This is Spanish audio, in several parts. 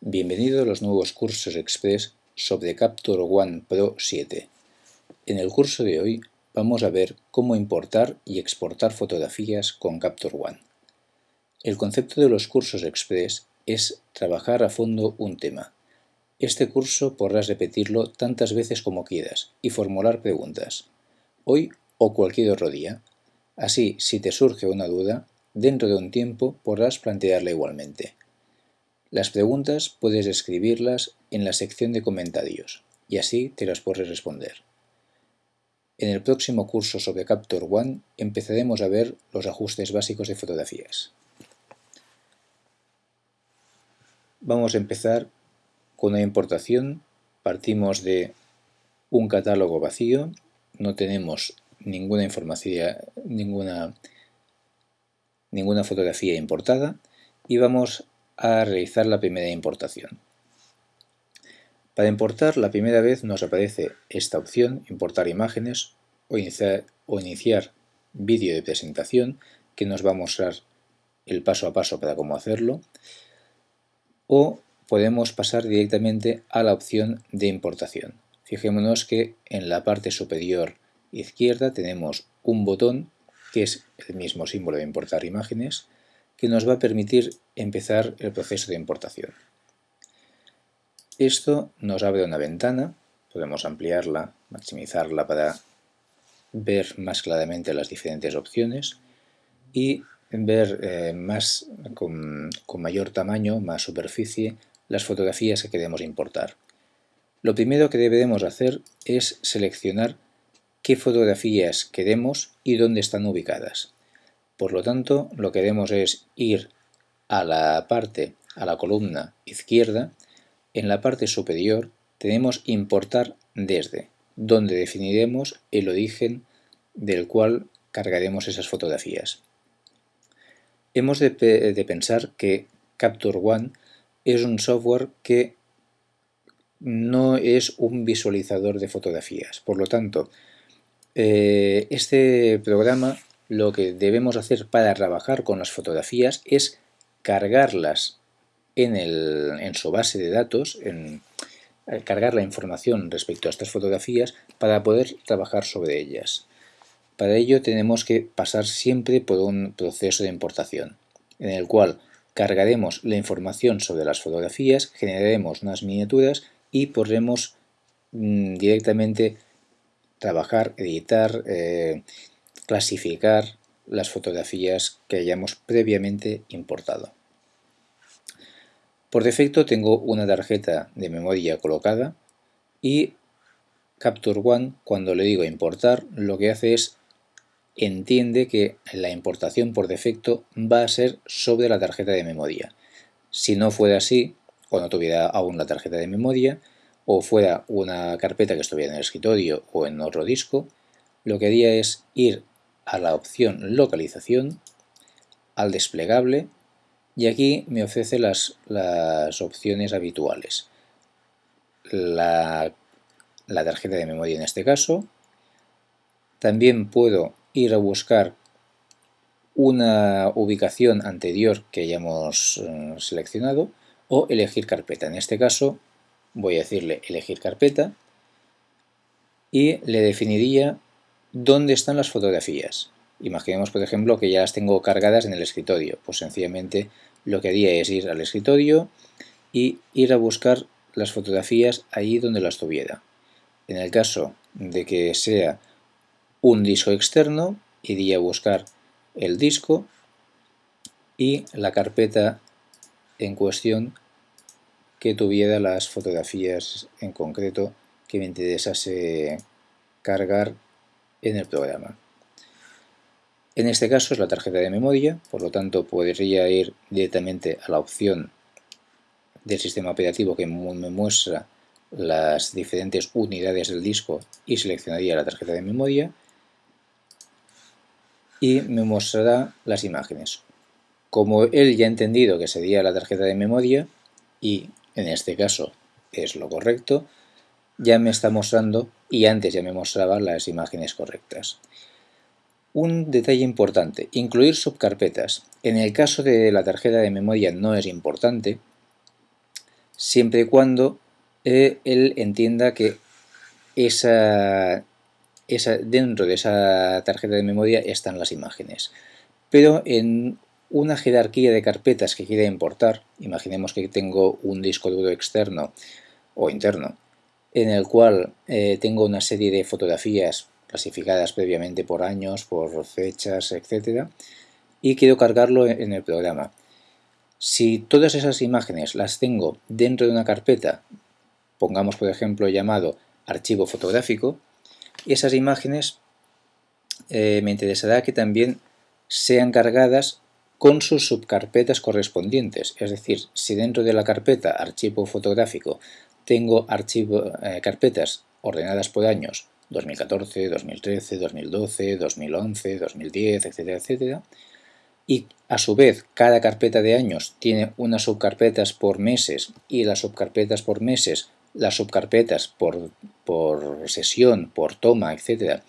Bienvenido a los nuevos cursos Express sobre Capture One Pro 7. En el curso de hoy vamos a ver cómo importar y exportar fotografías con Capture One. El concepto de los cursos Express es trabajar a fondo un tema. Este curso podrás repetirlo tantas veces como quieras y formular preguntas, hoy o cualquier otro día. Así, si te surge una duda, dentro de un tiempo podrás plantearla igualmente. Las preguntas puedes escribirlas en la sección de comentarios y así te las podré responder. En el próximo curso sobre Capture One empezaremos a ver los ajustes básicos de fotografías. Vamos a empezar con la importación. Partimos de un catálogo vacío, no tenemos ninguna información, ninguna, ninguna fotografía importada y vamos a realizar la primera importación. Para importar la primera vez nos aparece esta opción, importar imágenes o iniciar, o iniciar vídeo de presentación que nos va a mostrar el paso a paso para cómo hacerlo o podemos pasar directamente a la opción de importación. Fijémonos que en la parte superior izquierda tenemos un botón que es el mismo símbolo de importar imágenes que nos va a permitir empezar el proceso de importación. Esto nos abre una ventana, podemos ampliarla, maximizarla para ver más claramente las diferentes opciones y ver eh, más con, con mayor tamaño, más superficie, las fotografías que queremos importar. Lo primero que debemos hacer es seleccionar qué fotografías queremos y dónde están ubicadas. Por lo tanto, lo que haremos es ir a la parte, a la columna izquierda, en la parte superior tenemos importar desde, donde definiremos el origen del cual cargaremos esas fotografías. Hemos de, pensar que Capture One es un software que no es un visualizador de fotografías. Por lo tanto, eh, este programa lo que debemos hacer para trabajar con las fotografías es cargarlas en, su base de datos, en, eh, cargar la información respecto a estas fotografías para poder trabajar sobre ellas. Para ello tenemos que pasar siempre por un proceso de importación, en el cual cargaremos la información sobre las fotografías, generaremos unas miniaturas y podremos mm, directamente trabajar, editar, eh, clasificar las fotografías que hayamos previamente importado. Por defecto tengo una tarjeta de memoria colocada y Capture One, cuando le digo importar, lo que hace es entiende que la importación por defecto va a ser sobre la tarjeta de memoria. Si no fuera así, o no tuviera aún la tarjeta de memoria, o fuera una carpeta que estuviera en el escritorio o en otro disco, lo que haría es ir a la opción localización, al desplegable y aquí me ofrece las, las opciones habituales. La, la tarjeta de memoria en este caso. También puedo ir a buscar una ubicación anterior que hayamos eh, seleccionado o elegir carpeta. En este caso voy a decirle elegir carpeta y le definiría ¿Dónde están las fotografías? Imaginemos, por ejemplo, que ya las tengo cargadas en el escritorio. Pues sencillamente lo que haría es ir al escritorio y ir a buscar las fotografías ahí donde las tuviera. En el caso de que sea un disco externo, iría a buscar el disco y la carpeta en cuestión que tuviera las fotografías en concreto que me interesase cargar en el programa. En este caso es la tarjeta de memoria, por lo tanto podría ir directamente a la opción del sistema operativo que me muestra las diferentes unidades del disco y seleccionaría la tarjeta de memoria y me mostrará las imágenes. Como él ya ha entendido que sería la tarjeta de memoria y en este caso es lo correcto, ya me está mostrando y antes ya me mostraba las imágenes correctas. Un detalle importante, incluir subcarpetas. En el caso de la tarjeta de memoria no es importante, siempre y cuando eh, él entienda que esa, esa, dentro de esa tarjeta de memoria están las imágenes. Pero en una jerarquía de carpetas que quiera importar, imaginemos que tengo un disco duro externo o interno, en el cual eh, tengo una serie de fotografías clasificadas previamente por años, por fechas, etc. Y quiero cargarlo en el programa. Si todas esas imágenes las tengo dentro de una carpeta, pongamos por ejemplo llamado archivo fotográfico, esas imágenes eh, me interesará que también sean cargadas con sus subcarpetas correspondientes. Es decir, si dentro de la carpeta archivo fotográfico tengo archivo, eh, carpetas ordenadas por años 2014, 2013, 2012, 2011, 2010, etcétera, etcétera, y a su vez cada carpeta de años tiene unas subcarpetas por meses y las subcarpetas por meses, las subcarpetas por, por sesión, por toma, etcétera,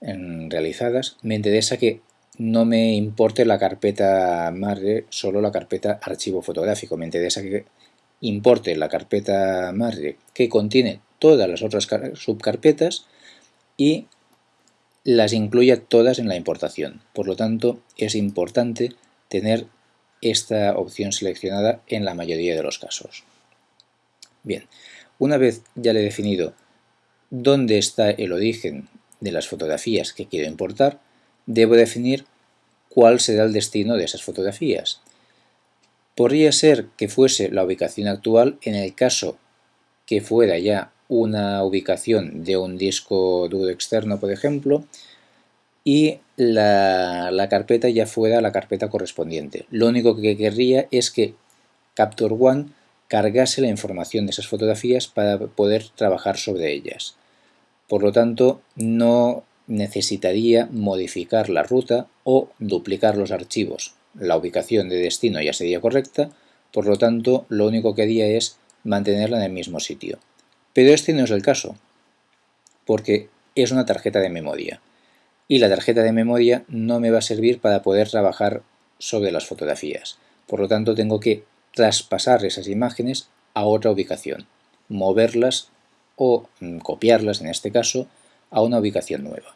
realizadas, me interesa que no me importe la carpeta madre, solo la carpeta archivo fotográfico. Me interesa que importe la carpeta madre que contiene todas las otras subcarpetas y las incluya todas en la importación. Por lo tanto, es importante tener esta opción seleccionada en la mayoría de los casos. Bien, una vez ya le he definido dónde está el origen de las fotografías que quiero importar, debo definir cuál será el destino de esas fotografías. Podría ser que fuese la ubicación actual en el caso que fuera ya una ubicación de un disco duro externo, por ejemplo, y la, carpeta ya fuera la carpeta correspondiente. Lo único que querría es que Capture One cargase la información de esas fotografías para poder trabajar sobre ellas. Por lo tanto, no necesitaría modificar la ruta o duplicar los archivos. La ubicación de destino ya sería correcta, por lo tanto, lo único que haría es mantenerla en el mismo sitio. Pero este no es el caso, porque es una tarjeta de memoria. Y la tarjeta de memoria no me va a servir para poder trabajar sobre las fotografías. Por lo tanto, tengo que traspasar esas imágenes a otra ubicación, moverlas o mm, copiarlas, en este caso, a una ubicación nueva.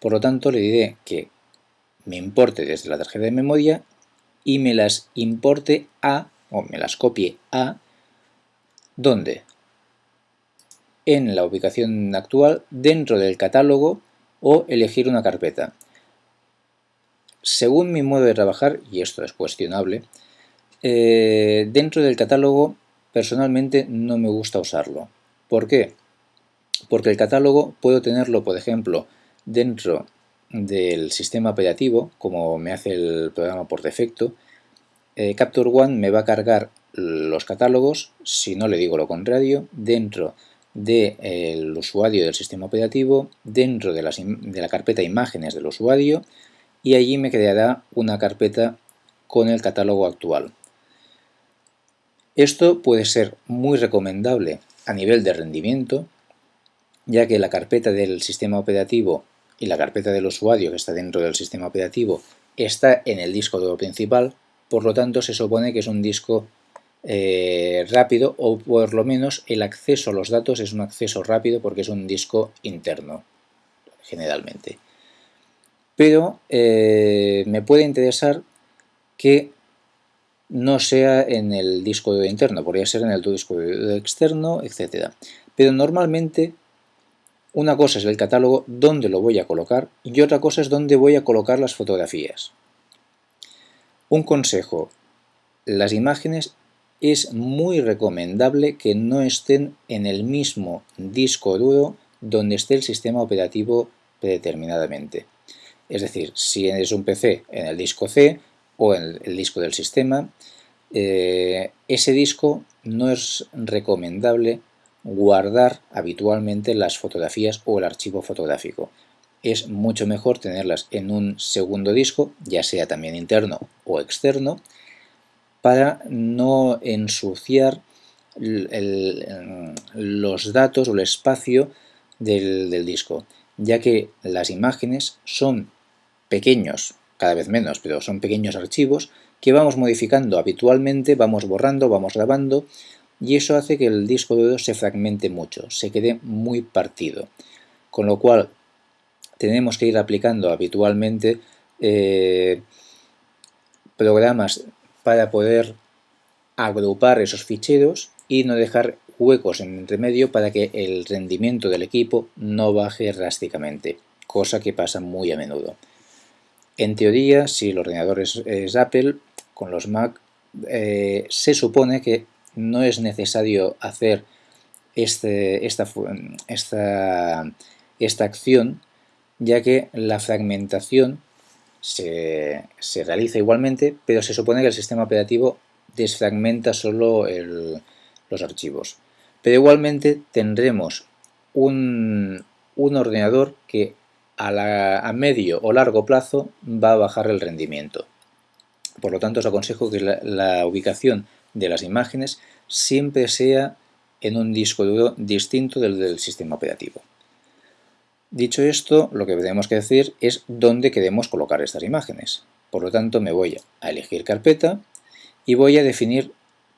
Por lo tanto, le diré que me importe desde la tarjeta de memoria y me las importe a, o me las copie a, ¿dónde? en la ubicación actual dentro del catálogo o elegir una carpeta. Según mi modo de trabajar, y esto es cuestionable, eh, dentro del catálogo personalmente no me gusta usarlo. ¿Por qué? Porque el catálogo puedo tenerlo, por ejemplo, dentro del sistema operativo, como me hace el programa por defecto. Eh, Capture One me va a cargar los catálogos, si no le digo lo contrario, dentro del usuario del sistema operativo dentro de, la carpeta imágenes del usuario y allí me creará una carpeta con el catálogo actual. Esto puede ser muy recomendable a nivel de rendimiento, ya que la carpeta del sistema operativo y la carpeta del usuario que está dentro del sistema operativo está en el disco duro principal, por lo tanto se supone que es un disco eh, rápido o por lo menos el acceso a los datos es un acceso rápido porque es un disco interno generalmente. Pero eh, me puede interesar que no sea en el disco interno, podría ser en el disco externo, etc. Pero normalmente una cosa es el catálogo, dónde lo voy a colocar, y otra cosa es dónde voy a colocar las fotografías. Un consejo, las imágenes es muy recomendable que no estén en el mismo disco duro donde esté el sistema operativo predeterminadamente. Es decir, si es un PC en el disco C o en el disco del sistema, eh, ese disco no es recomendable guardar habitualmente las fotografías o el archivo fotográfico. Es mucho mejor tenerlas en un segundo disco, ya sea también interno o externo, para no ensuciar los datos o el espacio del, disco, ya que las imágenes son pequeños, cada vez menos, pero son pequeños archivos que vamos modificando habitualmente, vamos borrando, vamos grabando y eso hace que el disco duro se fragmente mucho, se quede muy partido. Con lo cual tenemos que ir aplicando habitualmente eh, programas para poder agrupar esos ficheros y no dejar huecos en entre medio para que el rendimiento del equipo no baje drásticamente, cosa que pasa muy a menudo. En teoría, si el ordenador es, Apple, con los Mac eh, se supone que no es necesario hacer este, esta, esta, esta acción, ya que la fragmentación se, se, realiza igualmente, pero se supone que el sistema operativo desfragmenta solo los archivos. Pero igualmente tendremos un, ordenador que a, medio o largo plazo va a bajar el rendimiento. Por lo tanto, os aconsejo que la, ubicación de las imágenes siempre sea en un disco duro distinto del del sistema operativo. Dicho esto, lo que tenemos que decir es dónde queremos colocar estas imágenes. Por lo tanto, me voy a elegir carpeta y voy a definir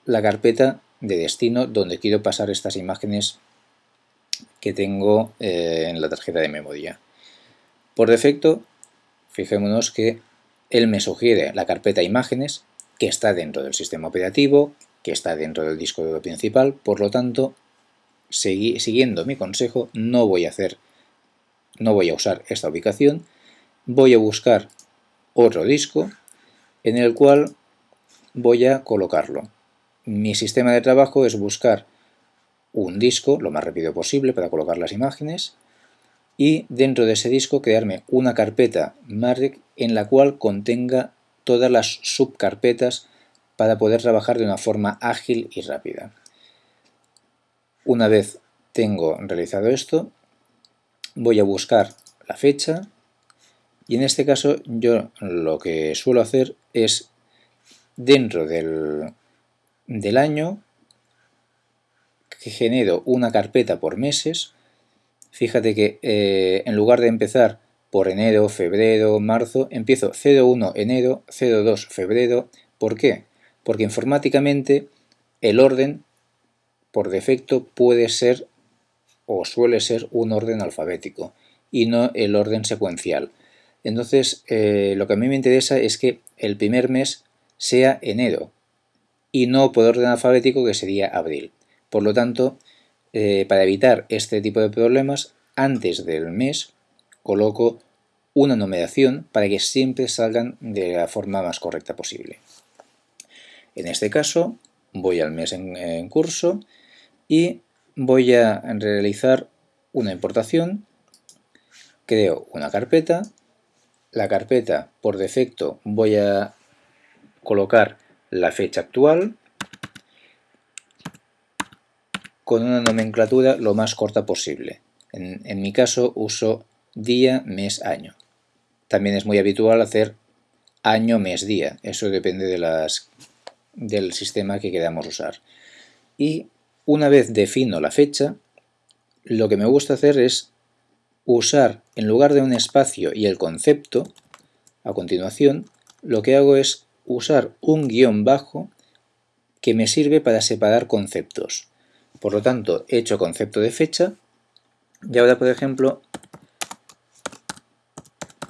la carpeta de destino donde quiero pasar estas imágenes que tengo eh, en la tarjeta de memoria. Por defecto, fijémonos que él me sugiere la carpeta imágenes que está dentro del sistema operativo, que está dentro del disco duro principal, por lo tanto, siguiendo mi consejo, no voy a hacer, no voy a usar esta ubicación, voy a buscar otro disco en el cual voy a colocarlo. Mi sistema de trabajo es buscar un disco lo más rápido posible para colocar las imágenes y dentro de ese disco crearme una carpeta Mark en la cual contenga todas las subcarpetas para poder trabajar de una forma ágil y rápida. Una vez tengo realizado esto, voy a buscar la fecha y en este caso yo lo que suelo hacer es dentro del, del año que genero una carpeta por meses. Fíjate que eh, en lugar de empezar por enero, febrero, marzo, empiezo 01 enero, 02 febrero. ¿Por qué? Porque informáticamente el orden por defecto puede ser o suele ser un orden alfabético y no el orden secuencial. Entonces, eh, lo que a mí me interesa es que el primer mes sea enero y no por orden alfabético que sería abril. Por lo tanto, eh, para evitar este tipo de problemas, antes del mes coloco una numeración para que siempre salgan de la forma más correcta posible. En este caso, voy al mes en curso y voy a realizar una importación, creo una carpeta, la carpeta por defecto voy a colocar la fecha actual con una nomenclatura lo más corta posible. En, mi caso uso día, mes, año. También es muy habitual hacer año, mes, día. Eso depende de las, del sistema que queramos usar. Y una vez defino la fecha, lo que me gusta hacer es usar, en lugar de un espacio y el concepto, a continuación, lo que hago es usar un guion bajo que me sirve para separar conceptos. Por lo tanto, he hecho concepto de fecha y ahora, por ejemplo,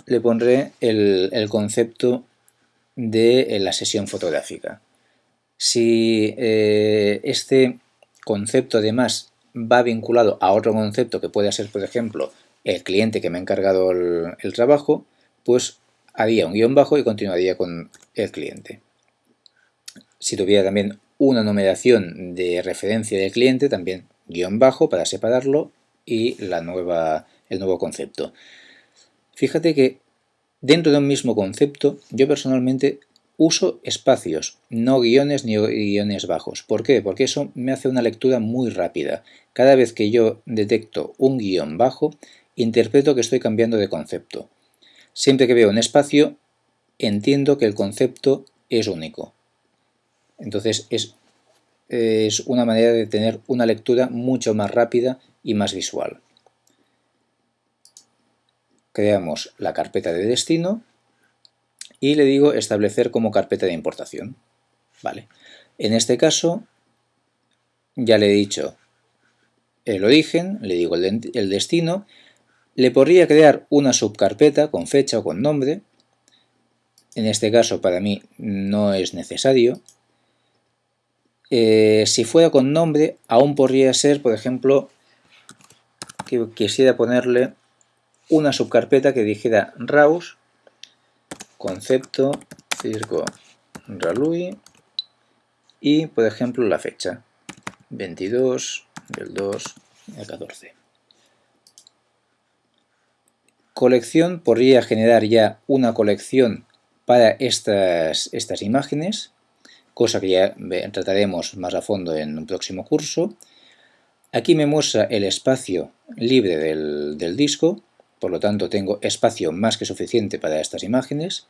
le pondré el, concepto de la sesión fotográfica. Si eh, este concepto además va vinculado a otro concepto que puede ser, por ejemplo, el cliente que me ha encargado el trabajo, pues haría un guion bajo y continuaría con el cliente. Si tuviera también una numeración de referencia del cliente, también guion bajo para separarlo y la nueva, el nuevo concepto. Fíjate que dentro de un mismo concepto yo personalmente uso espacios, no guiones ni guiones bajos. ¿Por qué? Porque eso me hace una lectura muy rápida. Cada vez que yo detecto un guion bajo, interpreto que estoy cambiando de concepto. Siempre que veo un espacio, entiendo que el concepto es único. Entonces es, es una manera de tener una lectura mucho más rápida y más visual. Creamos la carpeta de destino y le digo establecer como carpeta de importación. Vale. En este caso ya le he dicho el origen, le digo el, destino, le podría crear una subcarpeta con fecha o con nombre, en este caso para mí no es necesario. Eh, si fuera con nombre, aún podría ser, por ejemplo, que quisiera ponerle una subcarpeta que dijera RAUS, concepto, circo, Ralui y, por ejemplo, la fecha, 22 del 2 al 14. Colección podría generar ya una colección para estas, estas imágenes, cosa que ya trataremos más a fondo en un próximo curso. Aquí me muestra el espacio libre del, del disco, por lo tanto tengo espacio más que suficiente para estas imágenes.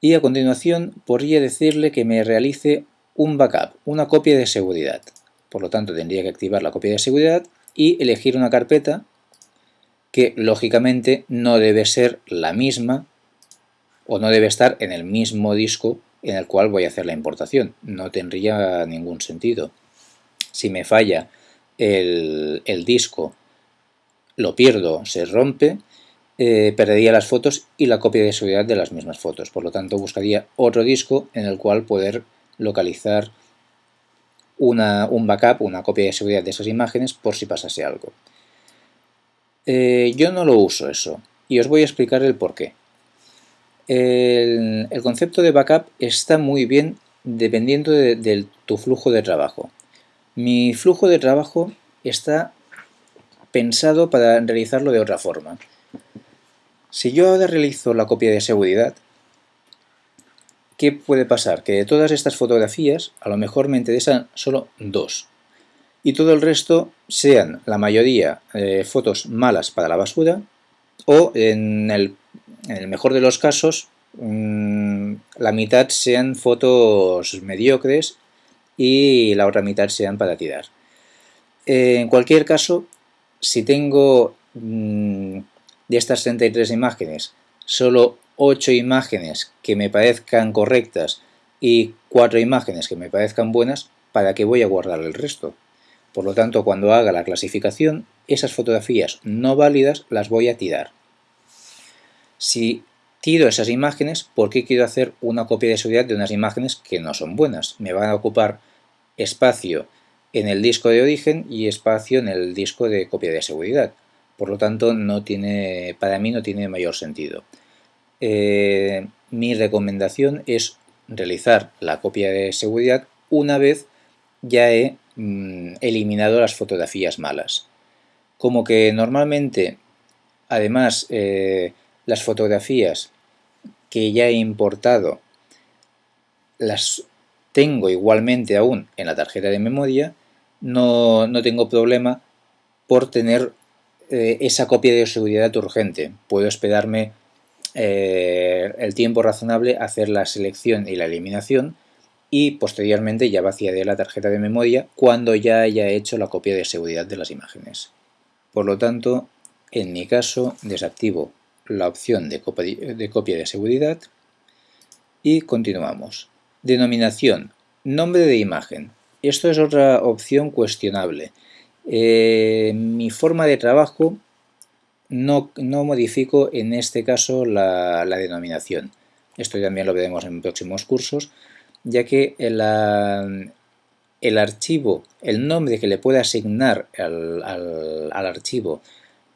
Y a continuación podría decirle que me realice un backup, una copia de seguridad. Por lo tanto tendría que activar la copia de seguridad y elegir una carpeta que lógicamente no debe ser la misma o no debe estar en el mismo disco en el cual voy a hacer la importación. No tendría ningún sentido. Si me falla el, disco, lo pierdo, se rompe, eh, perdería las fotos y la copia de seguridad de las mismas fotos. Por lo tanto, buscaría otro disco en el cual poder localizar un backup, una copia de seguridad de esas imágenes por si pasase algo. Eh, yo no lo uso eso y os voy a explicar el por qué. El, concepto de backup está muy bien dependiendo de, tu flujo de trabajo. Mi flujo de trabajo está pensado para realizarlo de otra forma. Si yo ahora realizo la copia de seguridad, ¿qué puede pasar? Que de todas estas fotografías a lo mejor me interesan solo dos y todo el resto sean la mayoría eh, fotos malas para la basura o en el mejor de los casos, mm, la mitad sean fotos mediocres y la otra mitad sean para tirar. Eh, en cualquier caso, si tengo mm, de estas 33 imágenes solo 8 imágenes que me parezcan correctas y 4 imágenes que me parezcan buenas, ¿para qué voy a guardar el resto? Por lo tanto, cuando haga la clasificación, esas fotografías no válidas las voy a tirar. Si tiro esas imágenes, ¿por qué quiero hacer una copia de seguridad de unas imágenes que no son buenas? Me van a ocupar espacio en el disco de origen y espacio en el disco de copia de seguridad. Por lo tanto, para mí no tiene mayor sentido. Eh, mi recomendación es realizar la copia de seguridad una vez ya he mm, eliminado las fotografías malas. Como que normalmente, además, eh, las fotografías que ya he importado las tengo igualmente aún en la tarjeta de memoria, no, tengo problema por tener eh, esa copia de seguridad urgente. Puedo esperarme eh, el tiempo razonable hacer la selección y la eliminación y posteriormente ya vaciaré la tarjeta de memoria cuando ya haya hecho la copia de seguridad de las imágenes. Por lo tanto, en mi caso desactivo la opción de copia de seguridad y continuamos. Denominación, nombre de imagen. Esto es otra opción cuestionable. Eh, mi forma de trabajo no, modifico en este caso la, denominación. Esto también lo veremos en próximos cursos, ya que el, el archivo, el nombre que le pueda asignar al, al archivo,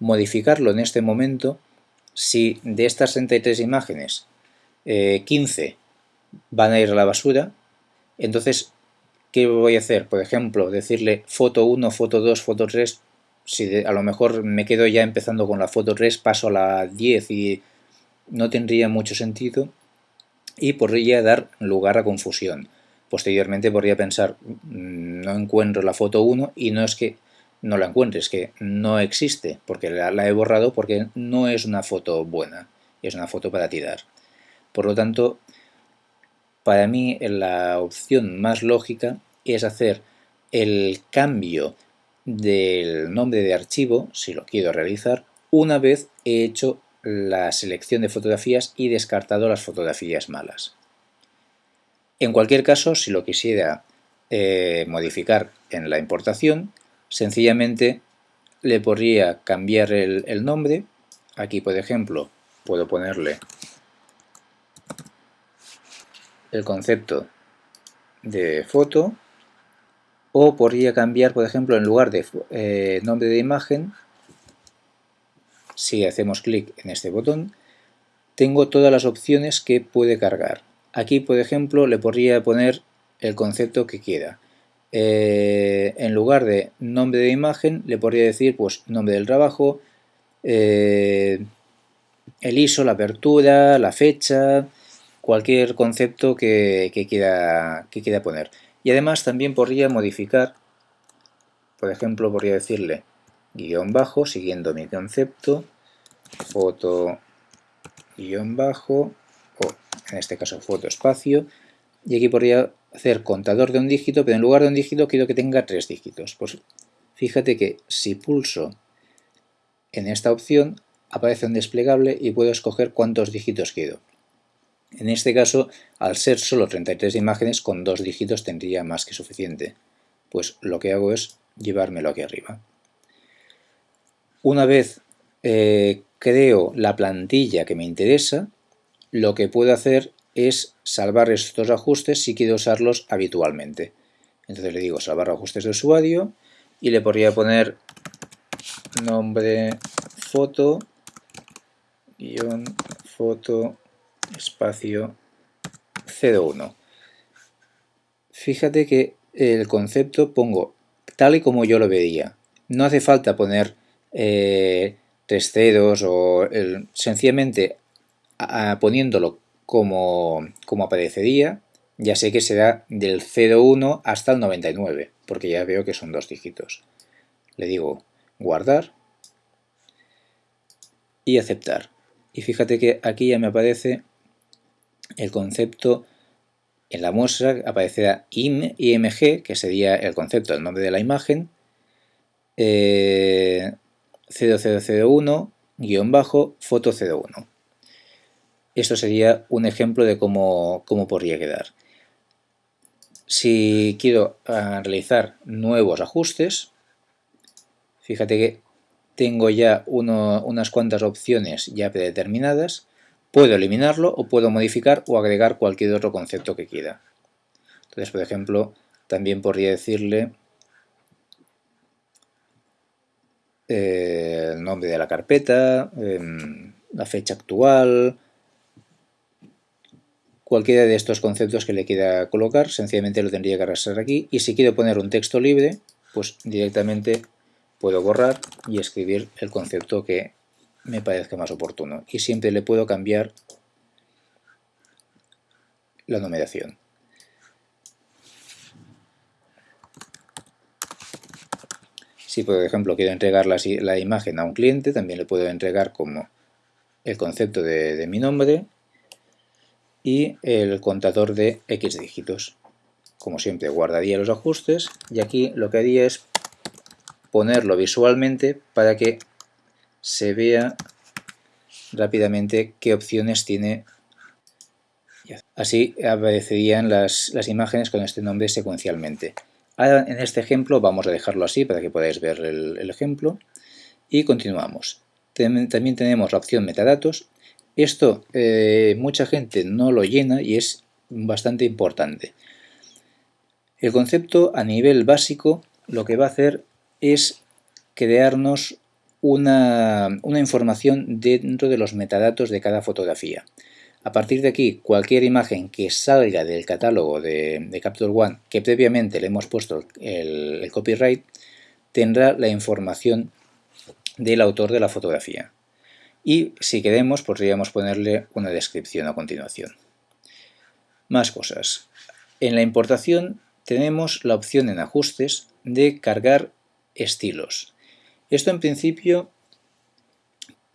modificarlo en este momento si de estas 63 imágenes 15 eh, van a ir a la basura, entonces, ¿qué voy a hacer? Por ejemplo, decirle foto 1, foto 2, foto 3, si a lo mejor me quedo ya empezando con la foto 3, paso a la 10 y no tendría mucho sentido y podría dar lugar a confusión. Posteriormente podría pensar, mm, no encuentro la foto 1 y no es que no la encuentres, que no existe, porque la, he borrado porque no es una foto buena, es una foto para tirar. Por lo tanto, para mí la opción más lógica es hacer el cambio del nombre de archivo, si lo quiero realizar, una vez he hecho la selección de fotografías y descartado las fotografías malas. En cualquier caso, si lo quisiera eh, modificar en la importación, sencillamente le podría cambiar el, nombre. Aquí, por ejemplo, puedo ponerle el concepto de foto o podría cambiar, por ejemplo, en lugar de eh, nombre de imagen, si hacemos clic en este botón, tengo todas las opciones que puede cargar. Aquí, por ejemplo, le podría poner el concepto que quiera. Eh, en lugar de nombre de imagen, le podría decir pues nombre del trabajo, eh, el ISO, la apertura, la fecha, cualquier concepto que, quiera, que quiera poner. Y además también podría modificar, por ejemplo, podría decirle guion bajo, siguiendo mi concepto, foto guion bajo, o en este caso foto espacio, y aquí podría hacer contador de un dígito, pero en lugar de un dígito quiero que tenga tres dígitos. Pues fíjate que si pulso en esta opción aparece un desplegable y puedo escoger cuántos dígitos quiero. En este caso, al ser solo 33 imágenes, con dos dígitos tendría más que suficiente. Pues lo que hago es llevármelo aquí arriba. Una vez eh, creo la plantilla que me interesa, lo que puedo hacer es salvar estos ajustes si quiero usarlos habitualmente. Entonces le digo salvar ajustes de usuario y le podría poner nombre foto guion foto espacio 01. Fíjate que el concepto pongo tal y como yo lo veía. No hace falta poner eh, tres ceros o sencillamente poniéndolo como, como aparecería, ya sé que será del 01 hasta el 99, porque ya veo que son dos dígitos. Le digo guardar y aceptar. Y fíjate que aquí ya me aparece el concepto en la muestra aparecerá im, img, que sería el concepto, el nombre de la imagen, eh, 0001, guion bajo, foto 01. Esto sería un ejemplo de cómo, podría quedar. Si quiero ah, realizar nuevos ajustes, fíjate que tengo ya unas cuantas opciones ya predeterminadas, puedo eliminarlo o puedo modificar o agregar cualquier otro concepto que quiera. Entonces, por ejemplo, también podría decirle eh, el nombre de la carpeta, em, la fecha actual, Cualquiera de estos conceptos que le quiera colocar, sencillamente lo tendría que arrastrar aquí. Y si quiero poner un texto libre, pues directamente puedo borrar y escribir el concepto que me parezca más oportuno. Y siempre le puedo cambiar la numeración. Si por ejemplo quiero entregar la, imagen a un cliente, también le puedo entregar como el concepto de mi nombre y el contador de X dígitos. Como siempre guardaría los ajustes y aquí lo que haría es ponerlo visualmente para que se vea rápidamente qué opciones tiene. Así aparecerían las, imágenes con este nombre secuencialmente. Ahora en este ejemplo vamos a dejarlo así para que podáis ver el, el ejemplo y continuamos. También tenemos la opción metadatos esto eh, mucha gente no lo llena y es bastante importante. El concepto a nivel básico lo que va a hacer es crearnos una, información dentro de los metadatos de cada fotografía. A partir de aquí, cualquier imagen que salga del catálogo de, Capture One, que previamente le hemos puesto el copyright, tendrá la información del autor de la fotografía y si queremos podríamos ponerle una descripción a continuación. Más cosas. En la importación tenemos la opción en ajustes de cargar estilos. Esto en principio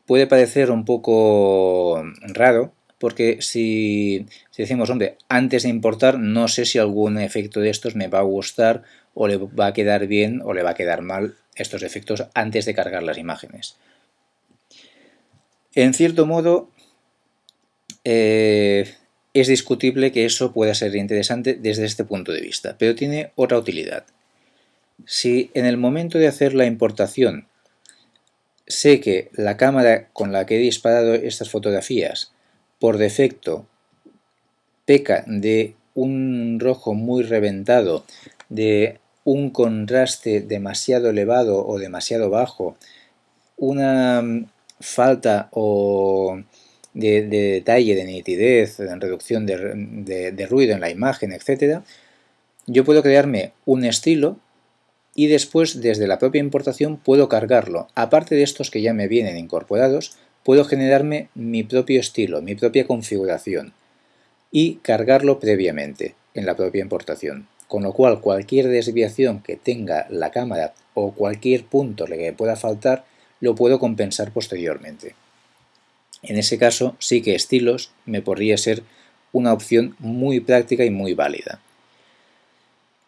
puede parecer un poco raro porque si, decimos, hombre, antes de importar no sé si algún efecto de estos me va a gustar o le va a quedar bien o le va a quedar mal estos efectos antes de cargar las imágenes. En cierto modo, eh, es discutible que eso pueda ser interesante desde este punto de vista, pero tiene otra utilidad. Si en el momento de hacer la importación sé que la cámara con la que he disparado estas fotografías por defecto peca de un rojo muy reventado, de un contraste demasiado elevado o demasiado bajo, una falta o de, detalle, de nitidez, de reducción de, de ruido en la imagen, etc., yo puedo crearme un estilo y después desde la propia importación puedo cargarlo. Aparte de estos que ya me vienen incorporados, puedo generarme mi propio estilo, mi propia configuración y cargarlo previamente en la propia importación. Con lo cual cualquier desviación que tenga la cámara o cualquier punto que pueda faltar lo puedo compensar posteriormente. En ese caso sí que estilos me podría ser una opción muy práctica y muy válida.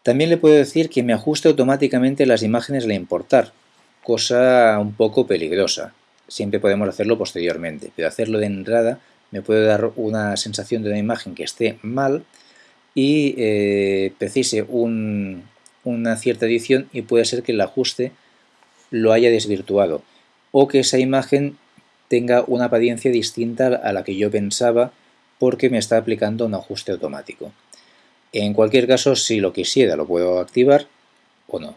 También le puedo decir que me ajuste automáticamente las imágenes al importar, cosa un poco peligrosa. Siempre podemos hacerlo posteriormente, pero hacerlo de entrada me puede dar una sensación de una imagen que esté mal y eh, precise una cierta edición y puede ser que el ajuste lo haya desvirtuado o que esa imagen tenga una apariencia distinta a la que yo pensaba porque me está aplicando un ajuste automático. En cualquier caso, si lo quisiera, lo puedo activar o no.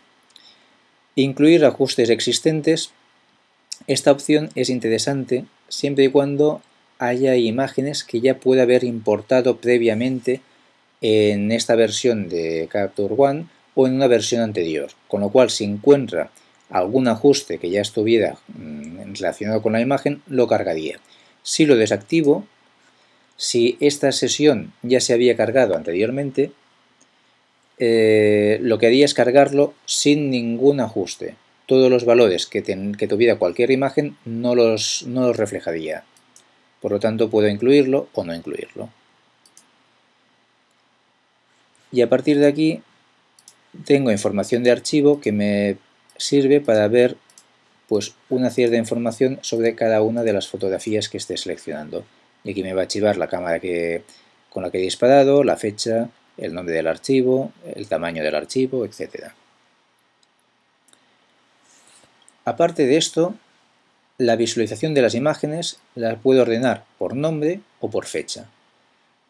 Incluir ajustes existentes. Esta opción es interesante siempre y cuando haya imágenes que ya pueda haber importado previamente en esta versión de Capture One o en una versión anterior, con lo cual si encuentra algún ajuste que ya estuviera mm, relacionado con la imagen, lo cargaría. Si lo desactivo, si esta sesión ya se había cargado anteriormente, eh, lo que haría es cargarlo sin ningún ajuste. Todos los valores que, tuviera cualquier imagen no los, no los reflejaría. Por lo tanto, puedo incluirlo o no incluirlo. Y a partir de aquí tengo información de archivo que me sirve para ver pues, una cierta información sobre cada una de las fotografías que esté seleccionando. Y aquí me va a archivar la cámara con la que he disparado, la fecha, el nombre del archivo, el tamaño del archivo, etc. Aparte de esto, la visualización de las imágenes la puedo ordenar por nombre o por fecha.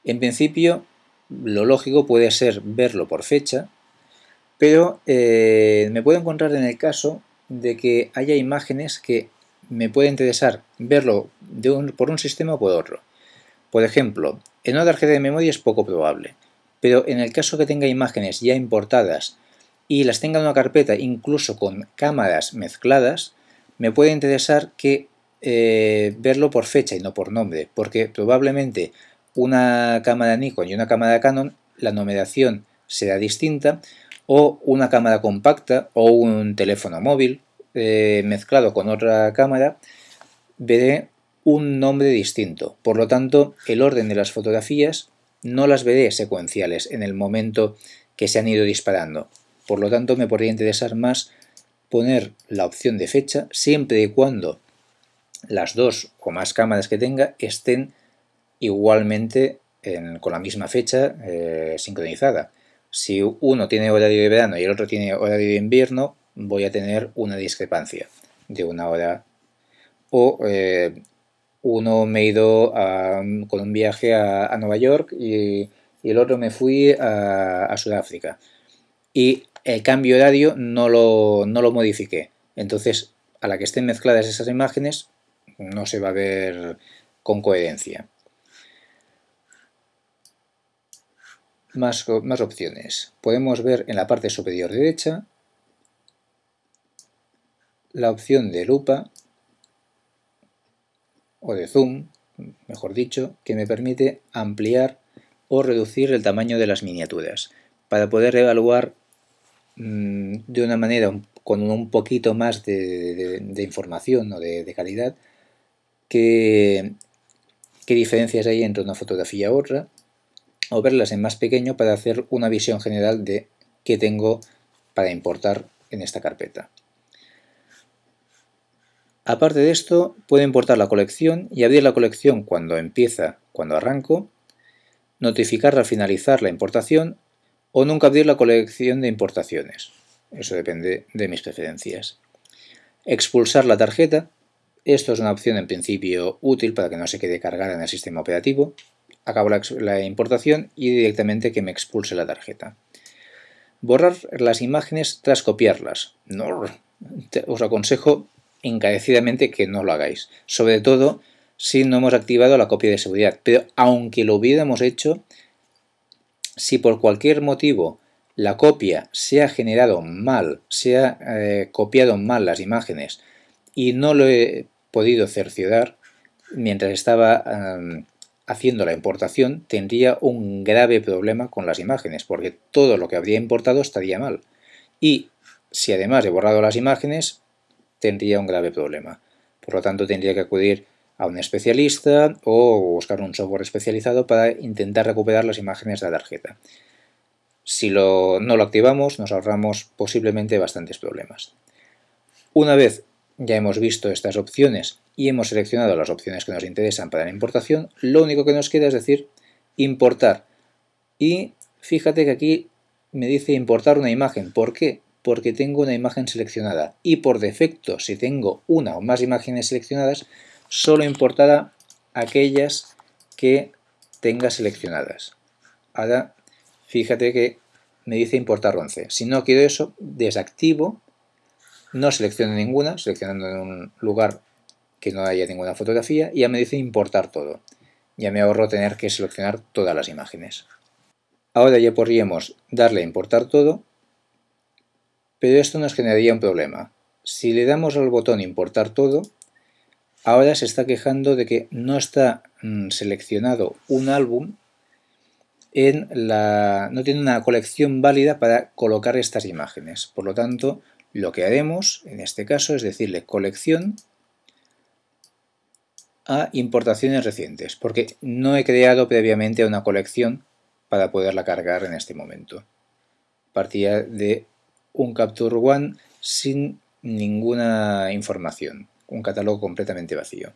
En principio, lo lógico puede ser verlo por fecha, pero eh, me puedo encontrar en el caso de que haya imágenes que me puede interesar verlo por un sistema o por otro. Por ejemplo, en una tarjeta de memoria es poco probable, pero en el caso que tenga imágenes ya importadas y las tenga en una carpeta incluso con cámaras mezcladas, me puede interesar que eh, verlo por fecha y no por nombre, porque probablemente una cámara Nikon y una cámara Canon, la numeración será distinta, o una cámara compacta o un teléfono móvil eh, mezclado con otra cámara, veré un nombre distinto. Por lo tanto, el orden de las fotografías no las veré secuenciales en el momento que se han ido disparando. Por lo tanto, me podría interesar más poner la opción de fecha siempre y cuando las dos o más cámaras que tenga estén igualmente con la misma fecha eh, sincronizada. Si uno tiene horario de verano y el otro tiene horario de invierno, voy a tener una discrepancia de una hora. O eh, uno me he ido con un viaje a, Nueva York y, el otro me fui a, Sudáfrica. Y el cambio horario no lo, no lo modifiqué. Entonces, a la que estén mezcladas esas imágenes, no se va a ver con coherencia. Más, más, opciones. Podemos ver en la parte superior derecha la opción de lupa o de zoom, mejor dicho, que me permite ampliar o reducir el tamaño de las miniaturas para poder evaluar mm, de una manera con un poquito más de, información o de, calidad qué, qué diferencias hay entre una fotografía a otra o verlas en más pequeño para hacer una visión general de qué tengo para importar en esta carpeta. Aparte de esto, puedo importar la colección y abrir la colección cuando empieza, cuando arranco, notificar al finalizar la importación o nunca abrir la colección de importaciones. Eso depende de mis preferencias. Expulsar la tarjeta. Esto es una opción en principio útil para que no se quede cargada en el sistema operativo. Acabo la, importación y directamente que me expulse la tarjeta. Borrar las imágenes tras copiarlas. No, os aconsejo encarecidamente que no lo hagáis. Sobre todo si no hemos activado la copia de seguridad. Pero aunque lo hubiéramos hecho, si por cualquier motivo la copia se ha generado mal, se ha eh, copiado mal las imágenes y no lo he podido cerciorar mientras estaba haciendo la importación, tendría un grave problema con las imágenes, porque todo lo que habría importado estaría mal. Y si además he borrado las imágenes, tendría un grave problema. Por lo tanto, tendría que acudir a un especialista o buscar un software especializado para intentar recuperar las imágenes de la tarjeta. Si no lo activamos, nos ahorramos posiblemente bastantes problemas. Una vez ya hemos visto estas opciones y hemos seleccionado las opciones que nos interesan para la importación, lo único que nos queda es decir importar. Y fíjate que aquí me dice importar una imagen. ¿Por qué? Porque tengo una imagen seleccionada y por defecto, si tengo una o más imágenes seleccionadas, solo importará aquellas que tenga seleccionadas. Ahora, fíjate que me dice importar 11. Si no quiero eso, desactivo, no selecciono ninguna, seleccionando en un lugar que no haya ninguna fotografía, y ya me dice importar todo. Ya me ahorro tener que seleccionar todas las imágenes. Ahora ya podríamos darle a importar todo, pero esto nos generaría un problema. Si le damos al botón importar todo, ahora se está quejando de que no está mm, seleccionado un álbum en la, no tiene una colección válida para colocar estas imágenes. Por lo tanto, lo que haremos en este caso es decirle colección a importaciones recientes, porque no he creado previamente una colección para poderla cargar en este momento. Partía de un Capture One sin ninguna información un catálogo completamente vacío.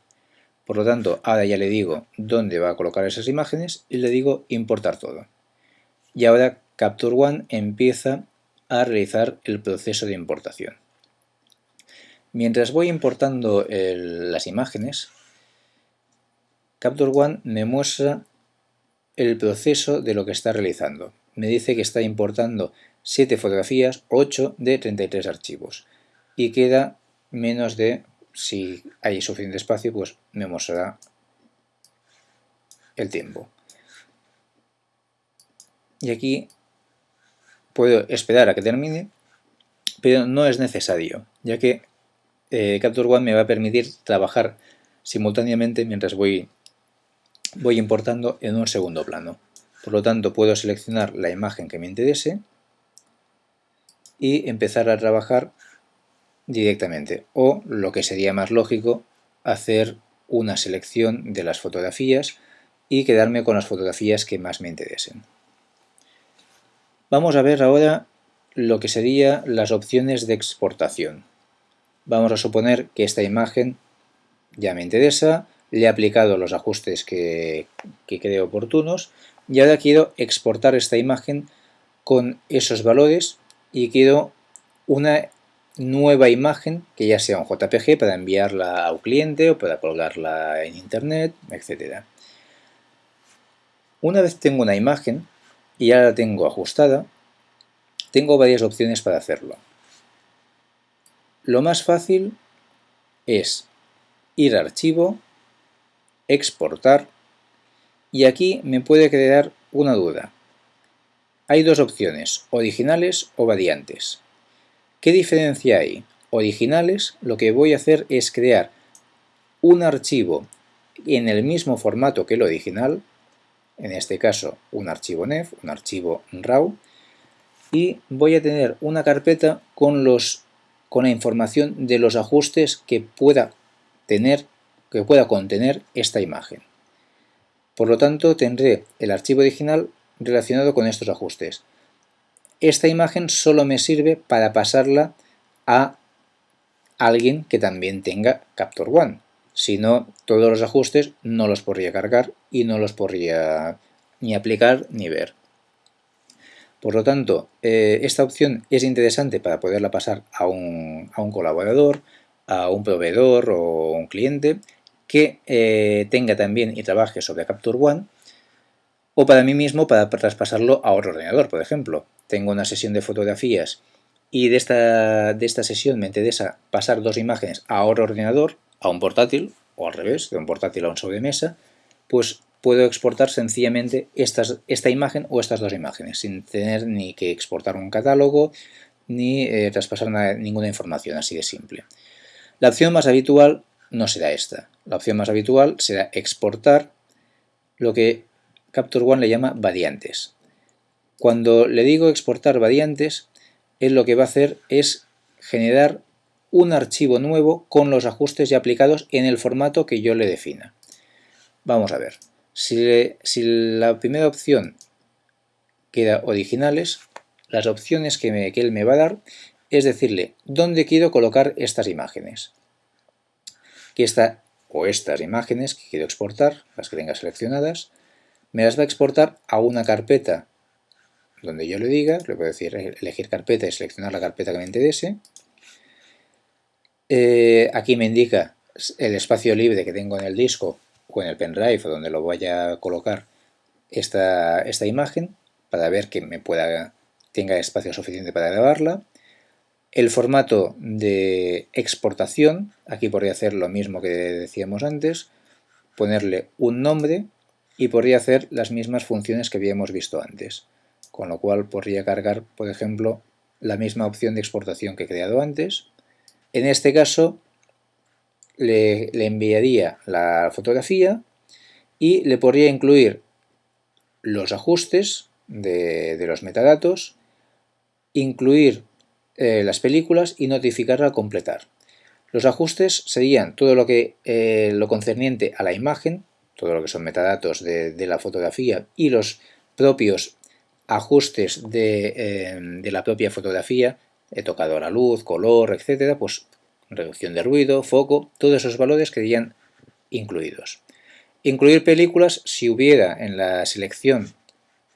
Por lo tanto, ahora ya le digo dónde va a colocar esas imágenes y le digo importar todo. Y ahora Capture One empieza a realizar el proceso de importación. Mientras voy importando las imágenes, Capture One me muestra el proceso de lo que está realizando. Me dice que está importando 7 fotografías, 8 de 33 archivos y queda menos de si hay suficiente espacio, pues me mostrará el tiempo. Y aquí puedo esperar a que termine, pero no es necesario, ya que eh, Capture One me va a permitir trabajar simultáneamente mientras voy, voy importando en un segundo plano. Por lo tanto, puedo seleccionar la imagen que me interese y empezar a trabajar directamente o lo que sería más lógico hacer una selección de las fotografías y quedarme con las fotografías que más me interesen. Vamos a ver ahora lo que serían las opciones de exportación. Vamos a suponer que esta imagen ya me interesa, le he aplicado los ajustes que, que creo oportunos y ahora quiero exportar esta imagen con esos valores y quiero una nueva imagen que ya sea un JPG para enviarla a un cliente o para colgarla en internet, etc. Una vez tengo una imagen y ya la tengo ajustada, tengo varias opciones para hacerlo. Lo más fácil es ir a archivo, exportar y aquí me puede crear una duda. Hay dos opciones, originales o variantes. ¿Qué diferencia hay? Originales, lo que voy a hacer es crear un archivo en el mismo formato que el original, en este caso un archivo NEF, un archivo RAW, y voy a tener una carpeta con, los, con la información de los ajustes que pueda tener que pueda contener esta imagen. Por lo tanto, tendré el archivo original relacionado con estos ajustes esta imagen solo me sirve para pasarla a alguien que también tenga Capture One. Si no, todos los ajustes no los podría cargar y no los podría ni aplicar ni ver. Por lo tanto, eh, esta opción es interesante para poderla pasar a un, colaborador, a un proveedor o un cliente que eh, tenga también y trabaje sobre Capture One o para mí mismo para traspasarlo a otro ordenador, por ejemplo. Tengo una sesión de fotografías y de esta, de esta sesión me interesa pasar dos imágenes a otro ordenador, a un portátil, o al revés, de un portátil a un sobremesa, pues puedo exportar sencillamente esta imagen o estas dos imágenes, sin tener ni que exportar un catálogo, ni eh, traspasar ninguna información, así de simple. La opción más habitual no será esta. La opción más habitual será exportar lo que Capture One le llama variantes. Cuando le digo exportar variantes, él lo que va a hacer es generar un archivo nuevo con los ajustes ya aplicados en el formato que yo le defina. Vamos a ver. Si, la primera opción queda originales, las opciones que, que él me va a dar es decirle dónde quiero colocar estas imágenes. Que o estas imágenes que quiero exportar, las que tenga seleccionadas, me las va a exportar a una carpeta donde yo le diga, le puedo decir elegir carpeta y seleccionar la carpeta que me interese. Eh, aquí me indica el espacio libre que tengo en el disco o en el pendrive o donde lo vaya a colocar esta, esta imagen para ver que me pueda tenga espacio suficiente para grabarla. El formato de exportación, aquí podría hacer lo mismo que decíamos antes, ponerle un nombre y podría hacer las mismas funciones que habíamos visto antes con lo cual podría cargar, por ejemplo, la misma opción de exportación que he creado antes. En este caso le, enviaría la fotografía y le podría incluir los ajustes de, los metadatos, incluir eh, las películas y notificarla al completar. Los ajustes serían todo lo que eh, lo concerniente a la imagen, todo lo que son metadatos de, la fotografía y los propios ajustes eh, de, la propia fotografía, he tocado la luz, color, etcétera, pues reducción de ruido, foco, todos esos valores quedarían incluidos. Incluir películas, si hubiera en la selección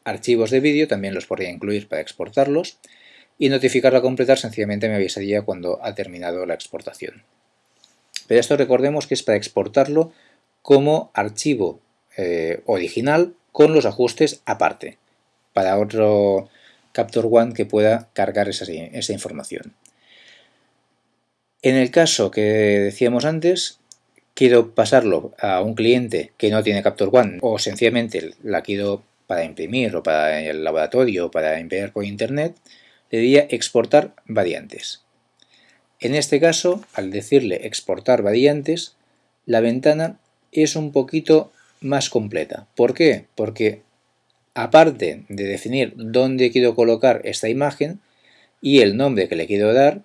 archivos de vídeo, también los podría incluir para exportarlos, y notificarlo a completar sencillamente me avisaría cuando ha terminado la exportación. Pero esto recordemos que es para exportarlo como archivo eh, original con los ajustes aparte para otro Capture One que pueda cargar esa, información. En el caso que decíamos antes, quiero pasarlo a un cliente que no tiene Capture One o sencillamente la quiero para imprimir o para el laboratorio o para enviar por internet, le diría exportar variantes. En este caso, al decirle exportar variantes, la ventana es un poquito más completa. ¿Por qué? Porque aparte de definir dónde quiero colocar esta imagen y el nombre que le quiero dar,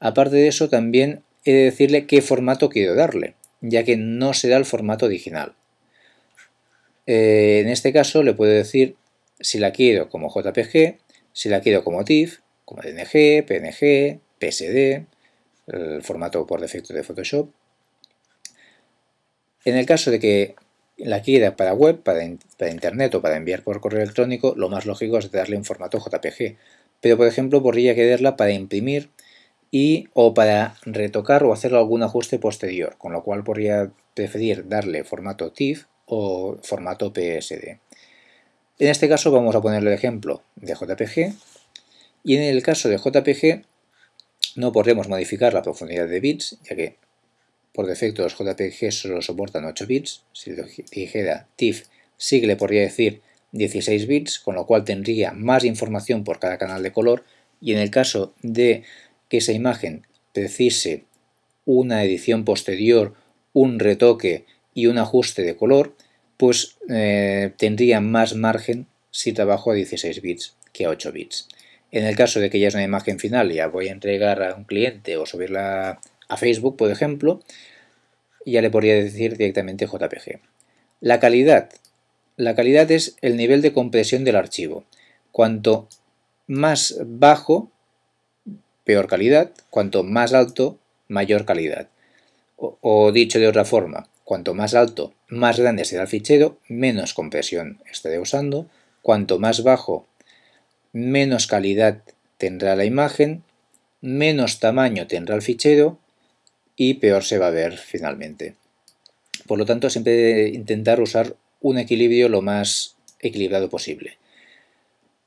aparte de eso también he de decirle qué formato quiero darle, ya que no será el formato original. Eh, en este caso le puedo decir si la quiero como JPG, si la quiero como TIFF, como DNG, PNG, PSD, el formato por defecto de Photoshop. En el caso de que la quiera para web, para, internet o para enviar por correo electrónico, lo más lógico es darle un formato JPG. Pero por ejemplo podría quererla para imprimir y o para retocar o hacer algún ajuste posterior, con lo cual podría preferir darle formato TIFF o formato PSD. En este caso vamos a ponerle el ejemplo de JPG y en el caso de JPG no podremos modificar la profundidad de bits, ya que por defecto los JPG solo soportan 8 bits. Si dijera TIFF, sí que le podría decir 16 bits, con lo cual tendría más información por cada canal de color. Y en el caso de que esa imagen precise una edición posterior, un retoque y un ajuste de color, pues eh, tendría más margen si trabajo a 16 bits que a 8 bits. En el caso de que ya es una imagen final y ya voy a entregar a un cliente o subirla a Facebook, por ejemplo, ya le podría decir directamente JPG. La calidad. La calidad es el nivel de compresión del archivo. Cuanto más bajo, peor calidad. Cuanto más alto, mayor calidad. O, dicho de otra forma, Cuanto más alto, más grande será el fichero, menos compresión estaré usando. Cuanto más bajo, menos calidad tendrá la imagen, menos tamaño tendrá el fichero y peor se va a ver finalmente. Por lo tanto, siempre intentar usar un equilibrio lo más equilibrado posible.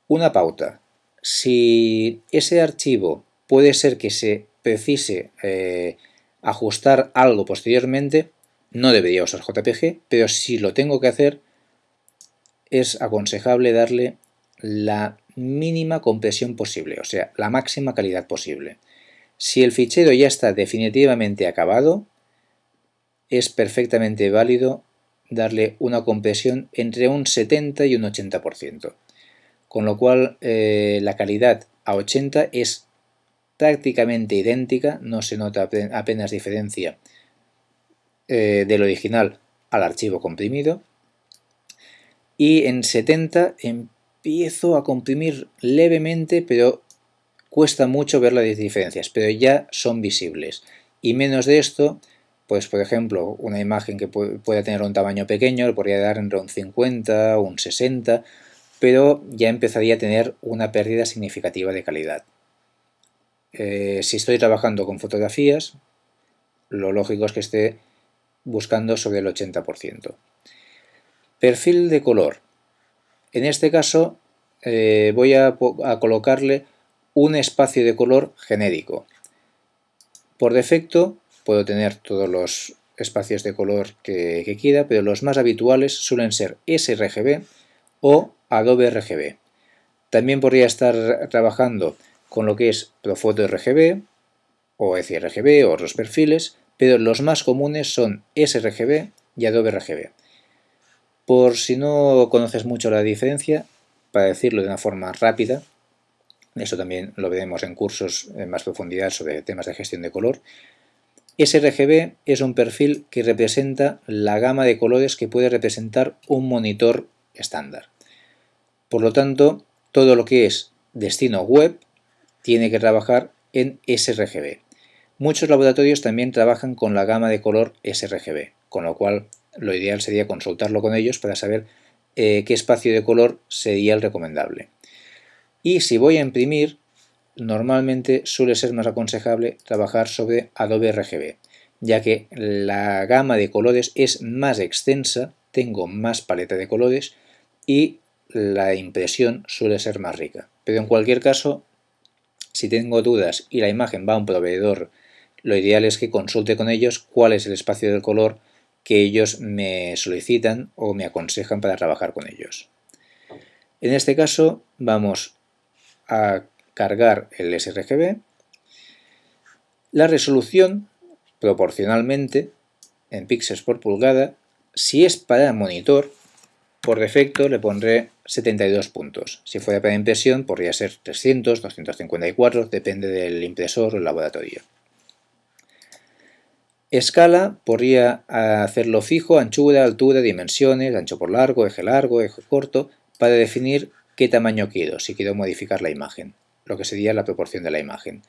Una pauta. Si ese archivo puede ser que se precise eh, ajustar algo posteriormente, no debería usar JPG, pero si lo tengo que hacer, es aconsejable darle la mínima compresión posible, o sea, la máxima calidad posible. Si el fichero ya está definitivamente acabado, es perfectamente válido darle una compresión entre un 70 y un 80%, con lo cual eh, la calidad a 80 es prácticamente idéntica, no se nota apenas diferencia eh, del original al archivo comprimido. Y en 70 empiezo a comprimir levemente, pero cuesta mucho ver las diferencias, pero ya son visibles. Y menos de esto, pues por ejemplo, una imagen que pueda tener un tamaño pequeño, le podría dar entre un 50 o un 60, pero ya empezaría a tener una pérdida significativa de calidad. Eh, si estoy trabajando con fotografías, lo lógico es que esté buscando sobre el 80%. Perfil de color. En este caso eh, voy a, colocarle un espacio de color genérico. Por defecto puedo tener todos los espacios de color que, quiera, pero los más habituales suelen ser sRGB o Adobe RGB. También podría estar trabajando con lo que es Profoto RGB o sRGB o otros perfiles, pero los más comunes son sRGB y Adobe RGB. Por si no conoces mucho la diferencia, para decirlo de una forma rápida, eso también lo veremos en cursos en más profundidad sobre temas de gestión de color, sRGB es un perfil que representa la gama de colores que puede representar un monitor estándar. Por lo tanto, todo lo que es destino web tiene que trabajar en sRGB. Muchos laboratorios también trabajan con la gama de color sRGB, con lo cual lo ideal sería consultarlo con ellos para saber eh, qué espacio de color sería el recomendable. Y si voy a imprimir, normalmente suele ser más aconsejable trabajar sobre Adobe RGB, ya que la gama de colores es más extensa, tengo más paleta de colores y la impresión suele ser más rica. Pero en cualquier caso, si tengo dudas y la imagen va a un proveedor, lo ideal es que consulte con ellos cuál es el espacio del color que ellos me solicitan o me aconsejan para trabajar con ellos. En este caso vamos a cargar el sRGB. La resolución, proporcionalmente, en píxeles por pulgada, si es para monitor, por defecto le pondré 72 puntos. Si fuera para impresión podría ser 300, 254, depende del impresor o el laboratorio. Escala podría hacerlo fijo, anchura, altura, dimensiones, ancho por largo, eje largo, eje corto, para definir qué tamaño quiero, si quiero modificar la imagen, lo que sería la proporción de la imagen.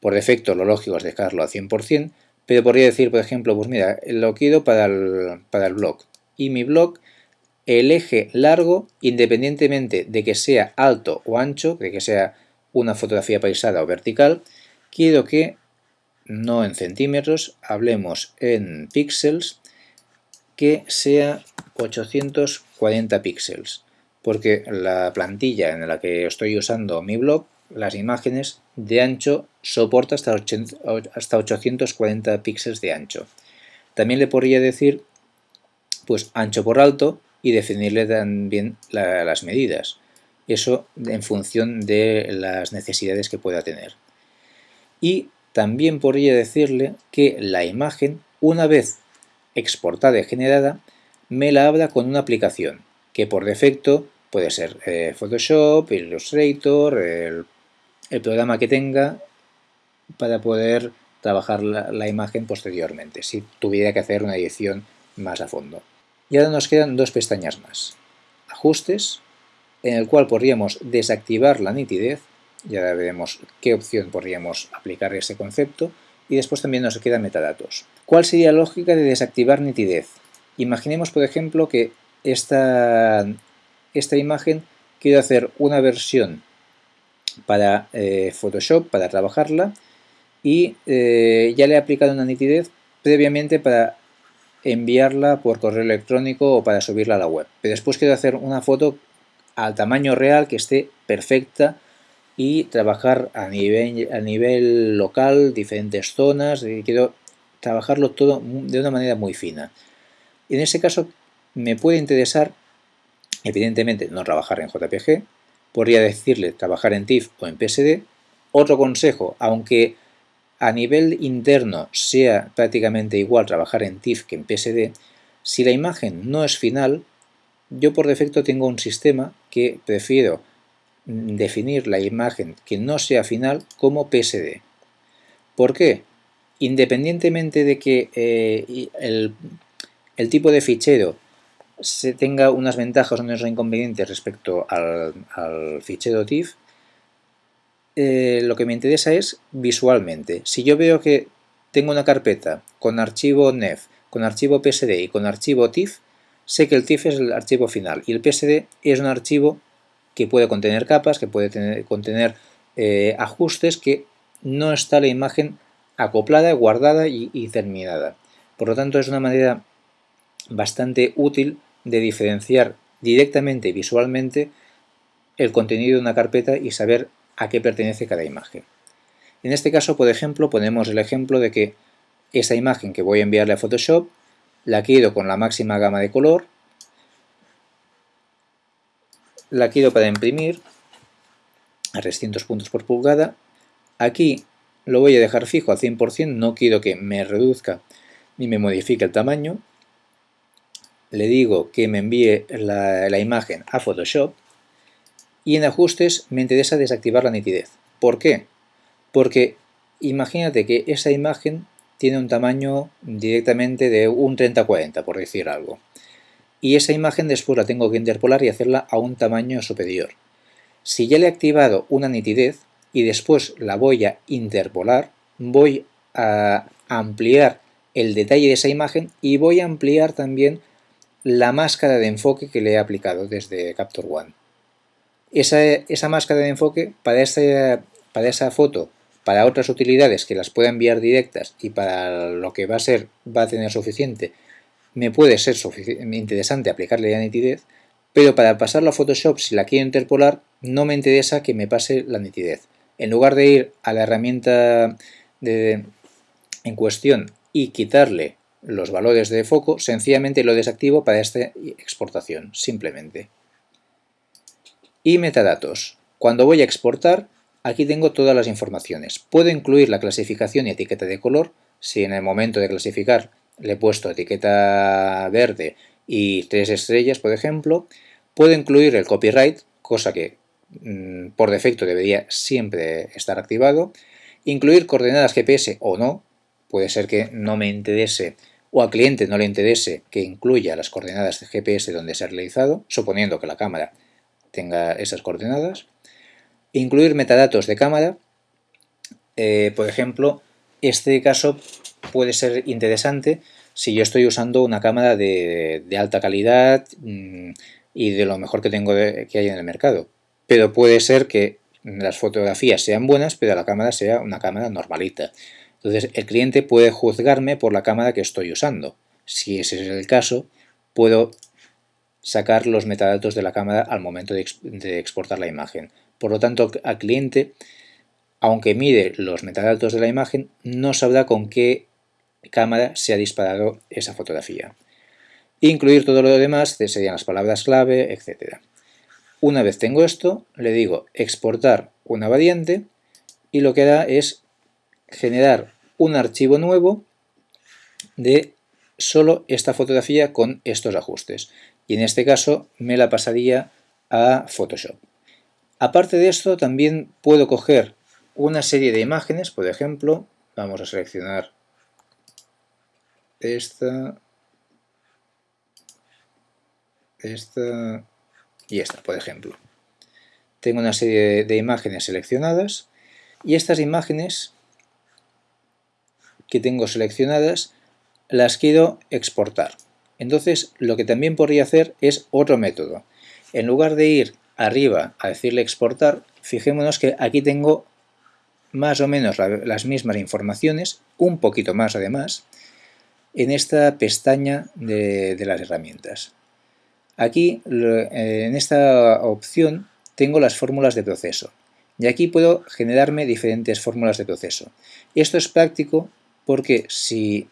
Por defecto lo lógico es dejarlo a 100%, pero podría decir, por ejemplo, pues mira, lo quiero para el, para el blog, y mi blog el eje largo, independientemente de que sea alto o ancho, de que sea una fotografía paisada o vertical, quiero que, no en centímetros, hablemos en píxeles, que sea 840 píxeles, porque la plantilla en la que estoy usando mi blog, las imágenes de ancho soporta hasta 840 píxeles de ancho. También le podría decir pues ancho por alto y definirle también las medidas. Eso en función de las necesidades que pueda tener. Y también podría decirle que la imagen, una vez exportada y generada, me la abra con una aplicación, que por defecto puede ser eh, Photoshop, Illustrator, el, programa que tenga para poder trabajar la imagen posteriormente, si tuviera que hacer una edición más a fondo. Y ahora nos quedan dos pestañas más. Ajustes, en el cual podríamos desactivar la nitidez, ya veremos qué opción podríamos aplicar a ese concepto, y después también nos quedan metadatos. ¿Cuál sería la lógica de desactivar nitidez? Imaginemos, por ejemplo, que esta, esta imagen quiero hacer una versión para eh, Photoshop, para trabajarla, y eh, ya le he aplicado una nitidez previamente para enviarla por correo electrónico o para subirla a la web. Pero después quiero hacer una foto al tamaño real que esté perfecta y trabajar a nivel, a nivel local, diferentes zonas, quiero trabajarlo todo de una manera muy fina. En ese caso me puede interesar, evidentemente, no trabajar en JPG, podría decirle trabajar en TIFF o en PSD. Otro consejo, aunque a nivel interno sea prácticamente igual trabajar en TIFF que en PSD, si la imagen no es final, yo por defecto tengo un sistema que prefiero definir la imagen que no sea final como PSD. ¿Por qué? Independientemente de que eh, el, tipo de fichero se tenga unas ventajas o unos inconvenientes respecto al, fichero TIFF, eh, lo que me interesa es visualmente. Si yo veo que tengo una carpeta con archivo NEF, con archivo PSD y con archivo TIFF, sé que el TIFF es el archivo final y el PSD es un archivo que puede contener capas, que puede contener eh, ajustes, que no está la imagen acoplada, guardada y terminada. Por lo tanto, es una manera bastante útil de diferenciar directamente visualmente el contenido de una carpeta y saber a qué pertenece cada imagen. En este caso, por ejemplo, ponemos el ejemplo de que esa imagen que voy a enviarle a Photoshop la quiero con la máxima gama de color, la quiero para imprimir a 300 puntos por pulgada. Aquí lo voy a dejar fijo al 100%, no quiero que me reduzca ni me modifique el tamaño. Le digo que me envíe la, imagen a Photoshop y en ajustes me interesa desactivar la nitidez. ¿Por qué? Porque imagínate que esa imagen tiene un tamaño directamente de un 30-40, por decir algo. Y esa imagen después la tengo que interpolar y hacerla a un tamaño superior. Si ya le he activado una nitidez y después la voy a interpolar, voy a ampliar el detalle de esa imagen y voy a ampliar también la máscara de enfoque que le he aplicado desde Capture One. Esa, esa máscara de enfoque para, para esa foto para otras utilidades que las pueda enviar directas y para lo que va a ser va a tener suficiente, me puede ser interesante aplicarle la nitidez, pero para pasarlo a Photoshop, si la quiero interpolar, no me interesa que me pase la nitidez. En lugar de ir a la herramienta de, en cuestión y quitarle los valores de foco, sencillamente lo desactivo para esta exportación, simplemente. Y metadatos. Cuando voy a exportar, Aquí tengo todas las informaciones. Puedo incluir la clasificación y etiqueta de color. Si en el momento de clasificar le he puesto etiqueta verde y tres estrellas, por ejemplo, puedo incluir el copyright, cosa que mm, por defecto debería siempre estar activado. Incluir coordenadas GPS o no. Puede ser que no me interese o al cliente no le interese que incluya las coordenadas de GPS donde se ha realizado, suponiendo que la cámara tenga esas coordenadas. Incluir metadatos de cámara. Eh, por ejemplo, este caso puede ser interesante si yo estoy usando una cámara de, alta calidad mm, y de lo mejor que tengo que hay en el mercado. Pero puede ser que las fotografías sean buenas, pero la cámara sea una cámara normalita. Entonces el cliente puede juzgarme por la cámara que estoy usando. Si ese es el caso, puedo sacar los metadatos de la cámara al momento de exportar la imagen. Por lo tanto, al cliente, aunque mire los metadatos de la imagen, no sabrá con qué cámara se ha disparado esa fotografía. Incluir todo lo demás serían las palabras clave, etc. Una vez tengo esto, le digo exportar una variante y lo que hará es generar un archivo nuevo de solo esta fotografía con estos ajustes. Y en este caso me la pasaría a Photoshop. Aparte de esto, también puedo coger una serie de imágenes, por ejemplo, vamos a seleccionar esta, esta y esta, por ejemplo. Tengo una serie de imágenes seleccionadas y estas imágenes que tengo seleccionadas las quiero exportar. Entonces lo que también podría hacer es otro método. En lugar de ir arriba a decirle exportar, fijémonos que aquí tengo más o menos las mismas informaciones, un poquito más además, en esta pestaña de, las herramientas. Aquí, eh, en esta opción, tengo las fórmulas de proceso. Y aquí puedo generarme diferentes fórmulas de proceso. Esto es práctico porque si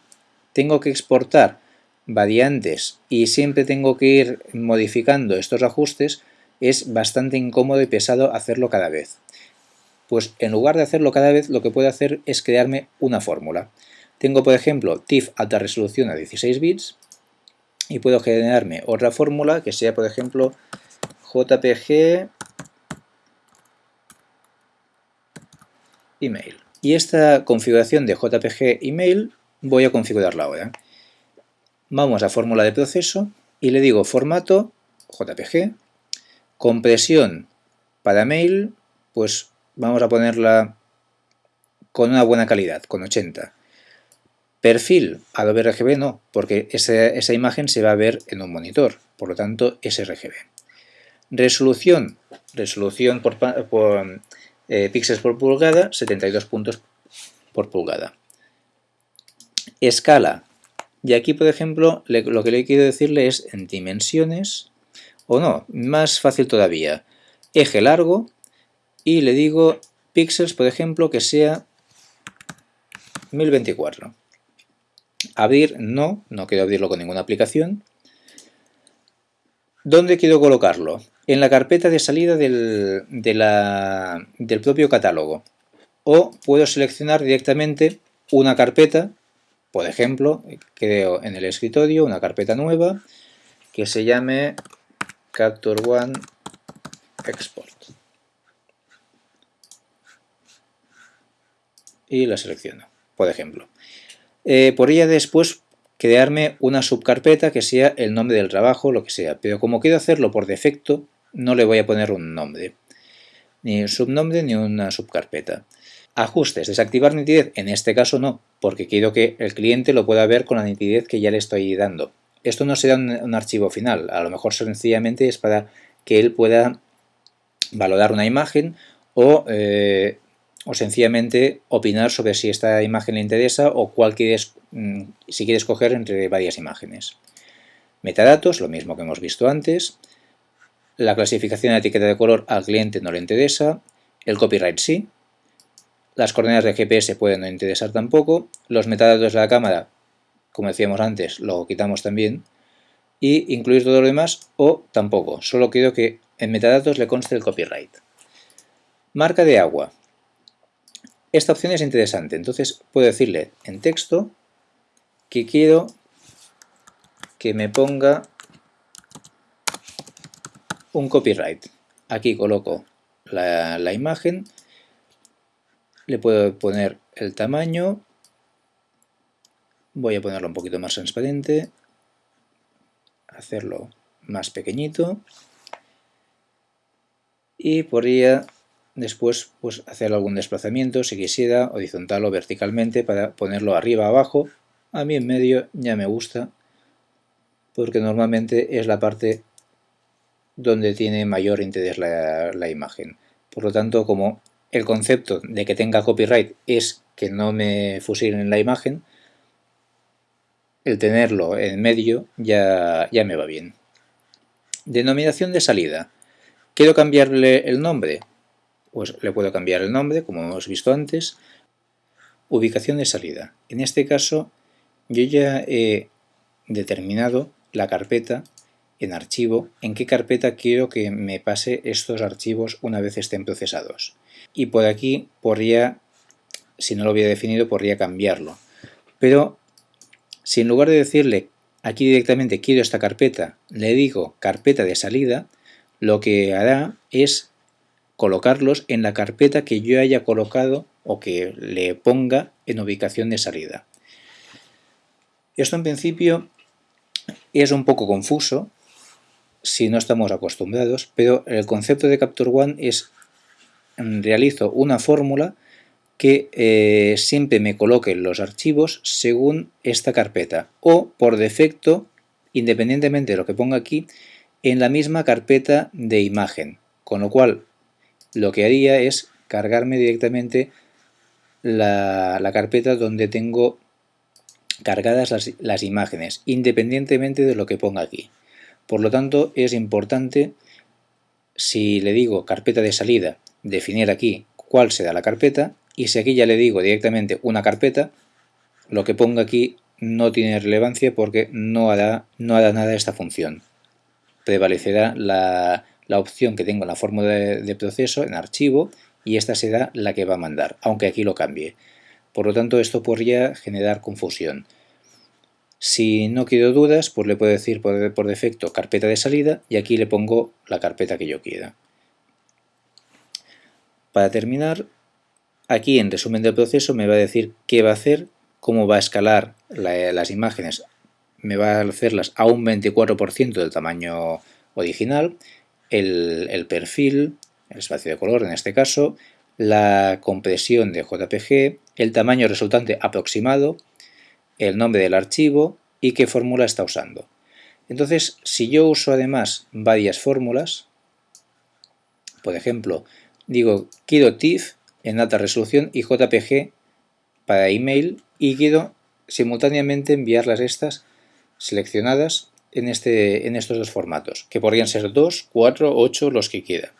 tengo que exportar variantes y siempre tengo que ir modificando estos ajustes, es bastante incómodo y pesado hacerlo cada vez. Pues en lugar de hacerlo cada vez, lo que puedo hacer es crearme una fórmula. Tengo, por ejemplo, TIFF alta resolución a 16 bits y puedo generarme otra fórmula que sea, por ejemplo, JPG email. Y esta configuración de JPG email voy a configurarla ahora. Vamos a fórmula de proceso y le digo formato JPG, compresión para mail, pues vamos a ponerla con una buena calidad, con 80. Perfil Adobe RGB no, porque esa, imagen se va a ver en un monitor, por lo tanto sRGB. Resolución, resolución por, eh, píxeles por pulgada, 72 puntos por pulgada. Escala, y aquí por ejemplo lo que le quiero decirle es en dimensiones, o no, más fácil todavía, eje largo, y le digo píxeles, por ejemplo, que sea 1024. Abrir, no, no quiero abrirlo con ninguna aplicación. ¿Dónde quiero colocarlo? En la carpeta de salida del, del propio catálogo. O puedo seleccionar directamente una carpeta, por ejemplo, creo en el escritorio una carpeta nueva que se llame Capture One Export. y la selecciono, por ejemplo. Eh, podría después crearme una subcarpeta que sea el nombre del trabajo, lo que sea, pero como quiero hacerlo por defecto, no le voy a poner un nombre, ni un subnombre ni una subcarpeta. Ajustes, desactivar nitidez, en este caso no, porque quiero que el cliente lo pueda ver con la nitidez que ya le estoy dando. Esto no será un, archivo final, a lo mejor sencillamente es para que él pueda valorar una imagen o eh, o sencillamente opinar sobre si esta imagen le interesa o cuál quieres, mm, si quieres escoger entre varias imágenes. Metadatos, lo mismo que hemos visto antes. La clasificación de etiqueta de color al cliente no le interesa. El copyright sí. Las coordenadas de GPS pueden no interesar tampoco. Los metadatos de la cámara, como decíamos antes, lo quitamos también. Y incluir todo lo demás o tampoco. Solo quiero que en metadatos le conste el copyright. Marca de agua. Esta opción es interesante, entonces puedo decirle en texto que quiero que me ponga un copyright. Aquí coloco la, imagen, le puedo poner el tamaño, voy a ponerlo un poquito más transparente, hacerlo más pequeñito y podría después pues hacer algún desplazamiento si quisiera horizontal o verticalmente para ponerlo arriba abajo. A mí en medio ya me gusta porque normalmente es la parte donde tiene mayor interés la, la imagen. Por lo tanto como el concepto de que tenga copyright es que no me fusilen la imagen el tenerlo en medio ya, ya me va bien. Denominación de salida. Quiero cambiarle el nombre pues le puedo cambiar el nombre, como hemos visto antes. Ubicación de salida. En este caso, yo ya he determinado la carpeta en archivo, en qué carpeta quiero que me pase estos archivos una vez estén procesados. Y por aquí podría, si no lo hubiera definido, podría cambiarlo. Pero si en lugar de decirle aquí directamente quiero esta carpeta, le digo carpeta de salida, lo que hará es colocarlos en la carpeta que yo haya colocado o que le ponga en ubicación de salida. Esto en principio es un poco confuso si no estamos acostumbrados, pero el concepto de Capture One es realizo una fórmula que eh, siempre me coloque los archivos según esta carpeta o por defecto, independientemente de lo que ponga aquí, en la misma carpeta de imagen, con lo cual lo que haría es cargarme directamente la, carpeta donde tengo cargadas las, las, imágenes, independientemente de lo que ponga aquí. Por lo tanto, es importante, si le digo carpeta de salida, definir aquí cuál será la carpeta, y si aquí ya le digo directamente una carpeta, lo que ponga aquí no tiene relevancia porque no hará, no hará nada esta función. Prevalecerá la, la opción que tengo en la fórmula de, proceso, en archivo, y esta será la que va a mandar, aunque aquí lo cambie. Por lo tanto, esto podría generar confusión. Si no quiero dudas, pues le puedo decir por, por, defecto carpeta de salida y aquí le pongo la carpeta que yo quiera. Para terminar, aquí en resumen del proceso me va a decir qué va a hacer, cómo va a escalar las imágenes. Me va a hacerlas a un 24% del tamaño original el, perfil, el espacio de color en este caso, la compresión de JPG, el tamaño resultante aproximado, el nombre del archivo y qué fórmula está usando. Entonces, si yo uso además varias fórmulas, por ejemplo, digo quiero TIFF en alta resolución y JPG para email y quiero simultáneamente enviarlas estas seleccionadas en, este, en estos dos formatos, que podrían ser 2, 4, 8, los que quiera.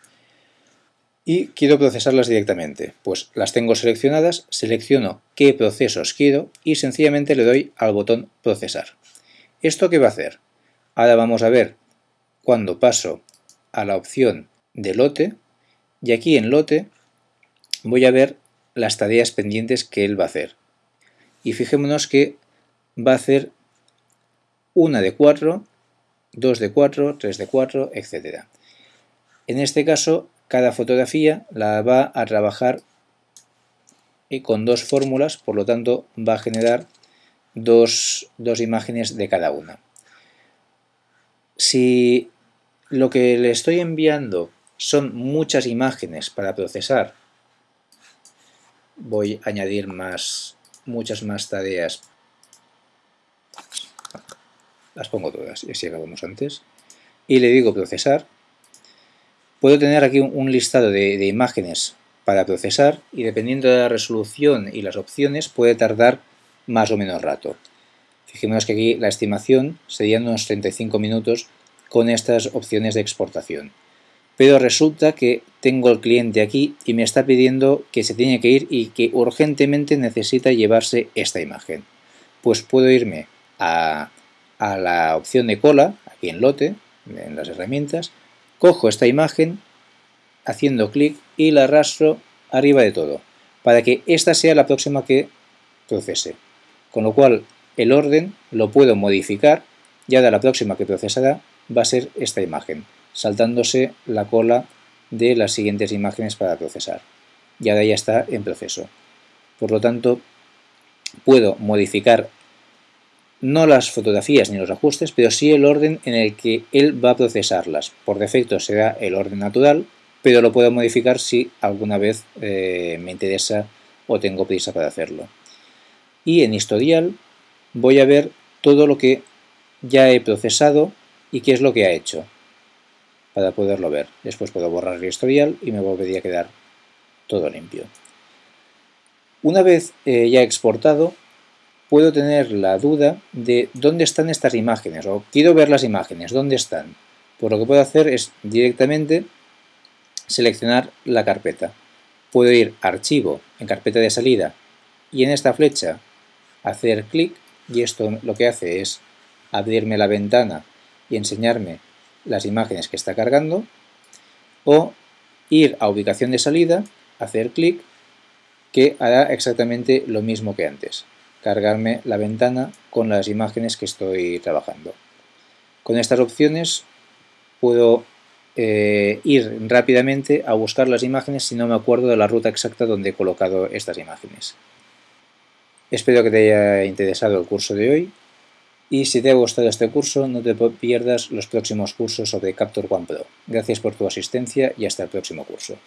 Y quiero procesarlas directamente. Pues las tengo seleccionadas, selecciono qué procesos quiero y sencillamente le doy al botón procesar. ¿Esto qué va a hacer? Ahora vamos a ver cuando paso a la opción de lote y aquí en lote voy a ver las tareas pendientes que él va a hacer. Y fijémonos que va a hacer una de 4, 2 de 4, 3 de 4, etc. En este caso, cada fotografía la va a trabajar con dos fórmulas, por lo tanto va a generar dos, dos imágenes de cada una. Si lo que le estoy enviando son muchas imágenes para procesar, voy a añadir más, muchas más tareas las pongo todas y así acabamos antes, y le digo procesar, puedo tener aquí un listado de, imágenes para procesar y dependiendo de la resolución y las opciones puede tardar más o menos rato. Fijémonos que aquí la estimación serían unos 35 minutos con estas opciones de exportación. Pero resulta que tengo el cliente aquí y me está pidiendo que se tiene que ir y que urgentemente necesita llevarse esta imagen. Pues puedo irme a a la opción de cola, aquí en lote, en las herramientas, cojo esta imagen haciendo clic y la arrastro arriba de todo, para que esta sea la próxima que procese. Con lo cual el orden lo puedo modificar y ahora la próxima que procesará va a ser esta imagen, saltándose la cola de las siguientes imágenes para procesar. Y ahora ya está en proceso. Por lo tanto, puedo modificar no las fotografías ni los ajustes, pero sí el orden en el que él va a procesarlas. Por defecto será el orden natural, pero lo puedo modificar si alguna vez eh, me interesa o tengo prisa para hacerlo. Y en historial voy a ver todo lo que ya he procesado y qué es lo que ha hecho para poderlo ver. Después puedo borrar el historial y me volvería a quedar todo limpio. Una vez eh, ya exportado, puedo tener la duda de dónde están estas imágenes o quiero ver las imágenes, dónde están. Pues lo que puedo hacer es directamente seleccionar la carpeta. Puedo ir a Archivo, en Carpeta de salida y en esta flecha hacer clic y esto lo que hace es abrirme la ventana y enseñarme las imágenes que está cargando o ir a ubicación de salida, hacer clic que hará exactamente lo mismo que antes cargarme la ventana con las imágenes que estoy trabajando. Con estas opciones puedo eh, ir rápidamente a buscar las imágenes si no me acuerdo de la ruta exacta donde he colocado estas imágenes. Espero que te haya interesado el curso de hoy y si te ha gustado este curso no te pierdas los próximos cursos sobre Capture One Pro. Gracias por tu asistencia y hasta el próximo curso.